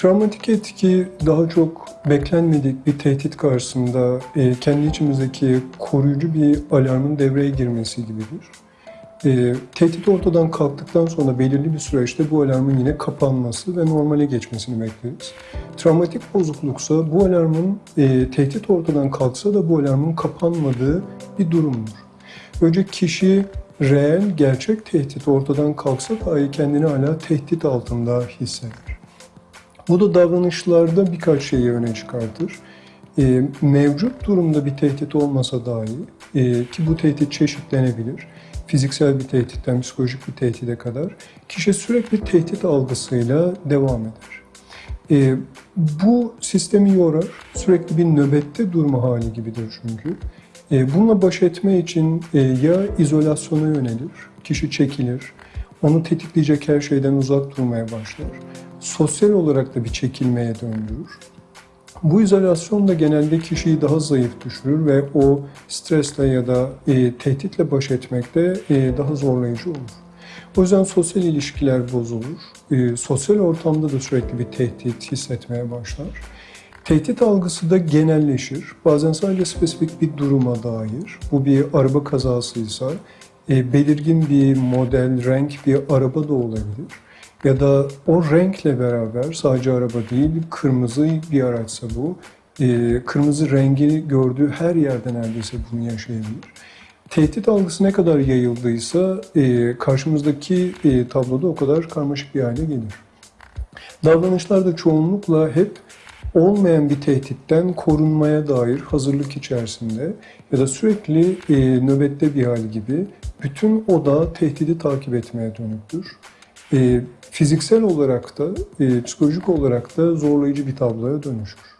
Travmatik etki daha çok beklenmedik bir tehdit karşısında e, kendi içimizdeki koruyucu bir alarmın devreye girmesi gibidir. E, tehdit ortadan kalktıktan sonra belirli bir süreçte bu alarmın yine kapanması ve normale geçmesini bekleriz. Travmatik bozukluksa bu alarmın e, tehdit ortadan kalksa da bu alarmın kapanmadığı bir durumdur. Önce kişi reel, gerçek tehdit ortadan kalksa dahi kendini hala tehdit altında hisseder. Bu da davranışlarda birkaç şeyi öne çıkartır. E, mevcut durumda bir tehdit olmasa dahi e, ki bu tehdit çeşitlenebilir. Fiziksel bir tehditten psikolojik bir tehdide kadar kişi sürekli tehdit algısıyla devam eder. E, bu sistemi yorar, sürekli bir nöbette durma hali gibidir çünkü. E, bununla baş etme için e, ya izolasyona yönelir, kişi çekilir, onu tetikleyecek her şeyden uzak durmaya başlar. Sosyal olarak da bir çekilmeye döndürür. Bu izolasyon da genelde kişiyi daha zayıf düşürür ve o stresle ya da e, tehditle baş etmekte e, daha zorlayıcı olur. O yüzden sosyal ilişkiler bozulur. E, sosyal ortamda da sürekli bir tehdit hissetmeye başlar. Tehdit algısı da genelleşir. Bazen sadece spesifik bir duruma dair. Bu bir araba kazasıysa belirgin bir model, renk bir araba da olabilir. Ya da o renkle beraber sadece araba değil, kırmızı bir araçsa bu, e, kırmızı rengi gördüğü her yerde neredeyse bunu yaşayabilir. Tehdit algısı ne kadar yayıldıysa e, karşımızdaki e, tabloda o kadar karmaşık bir hale gelir. Davranışlar da çoğunlukla hep olmayan bir tehditten korunmaya dair hazırlık içerisinde ya da sürekli e, nöbette bir hal gibi bütün oda tehdidi takip etmeye dönüktür. E, fiziksel olarak da, e, psikolojik olarak da zorlayıcı bir tabloya dönüşür.